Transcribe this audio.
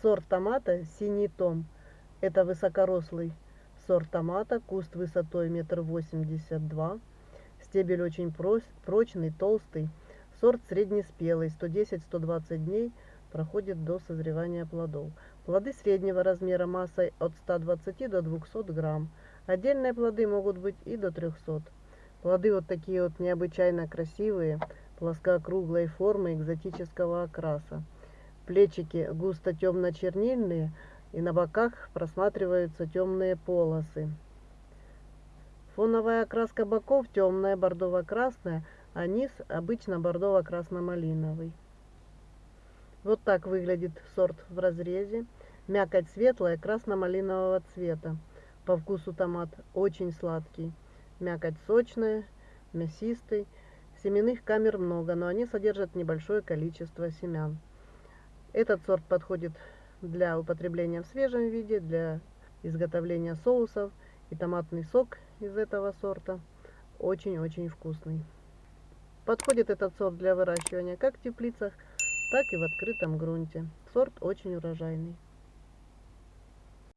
Сорт томата «Синий том». Это высокорослый сорт томата, куст высотой метр восемьдесят два. Стебель очень прочный, толстый. Сорт среднеспелый, 110-120 дней проходит до созревания плодов. Плоды среднего размера массой от 120 до 200 грамм. Отдельные плоды могут быть и до 300. Плоды вот такие вот необычайно красивые, плоскоокруглой формы экзотического окраса. Плечики густо темно-чернильные, и на боках просматриваются темные полосы. Фоновая окраска боков темная бордово-красная, а низ обычно бордово-красно-малиновый. Вот так выглядит сорт в разрезе. Мякоть светлая, красно-малинового цвета. По вкусу томат очень сладкий. Мякоть сочная, мясистый. Семенных камер много, но они содержат небольшое количество семян. Этот сорт подходит для употребления в свежем виде, для изготовления соусов. И томатный сок из этого сорта очень-очень вкусный. Подходит этот сорт для выращивания как в теплицах, так и в открытом грунте. Сорт очень урожайный.